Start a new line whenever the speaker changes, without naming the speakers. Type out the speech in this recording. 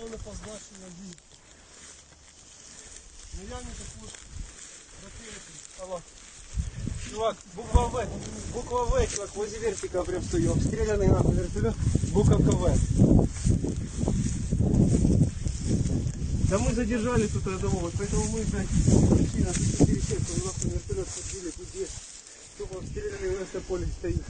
позначення дій. Наявні ну, також ракети.
Алло. Чувак, буква В. Буква В, чувак, возле вертика прям стою. Обстрелянный нахуй вертолет. Буковка В. Да мы задержали тут одного, поэтому мы, блядь, пришли на 4 сетку, нахуй вертолет подбили, тут есть. Тупо обстрелянный в поле стоит.